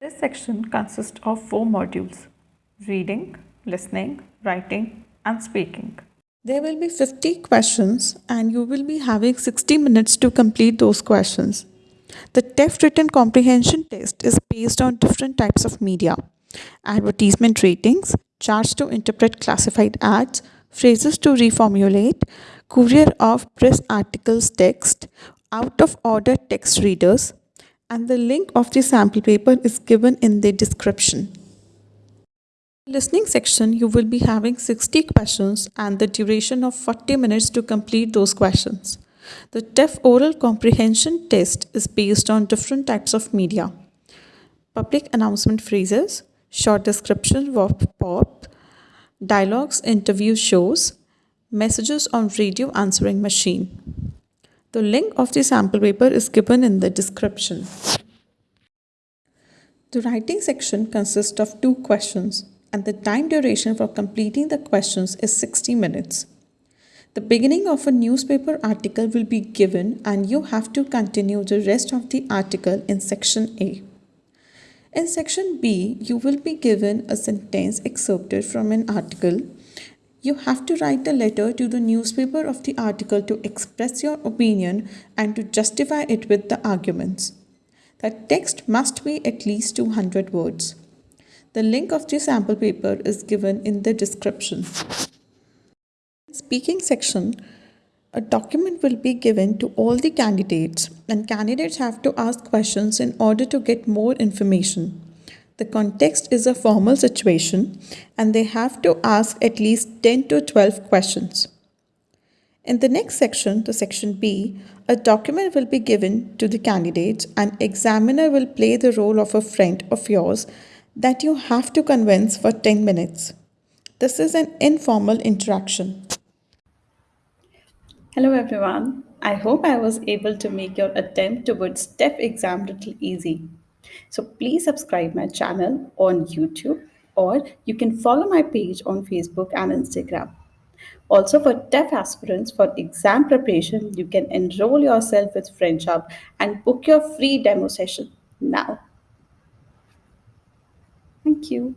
This section consists of four modules reading, listening, writing, and speaking. There will be 50 questions, and you will be having 60 minutes to complete those questions. The TEF written comprehension test is based on different types of media advertisement ratings, charts to interpret classified ads, phrases to reformulate, courier of press articles text, out of order text readers, and the link of the sample paper is given in the description. Listening section, you will be having 60 questions and the duration of 40 minutes to complete those questions. The TEF oral comprehension test is based on different types of media. Public announcement phrases, short description of pop, dialogues, interview shows, messages on radio answering machine. The link of the sample paper is given in the description. The writing section consists of two questions and the time duration for completing the questions is 60 minutes. The beginning of a newspaper article will be given and you have to continue the rest of the article in section A. In section B, you will be given a sentence excerpted from an article you have to write a letter to the newspaper of the article to express your opinion and to justify it with the arguments. The text must be at least 200 words. The link of the sample paper is given in the description. Speaking section, a document will be given to all the candidates and candidates have to ask questions in order to get more information. The context is a formal situation and they have to ask at least 10 to 12 questions. In the next section, the section B, a document will be given to the candidates and examiner will play the role of a friend of yours that you have to convince for 10 minutes. This is an informal interaction. Hello everyone. I hope I was able to make your attempt towards TEF exam little easy. So please subscribe my channel on YouTube or you can follow my page on Facebook and Instagram. Also for TEF aspirants for exam preparation, you can enroll yourself with French Hub and book your free demo session now. Thank you.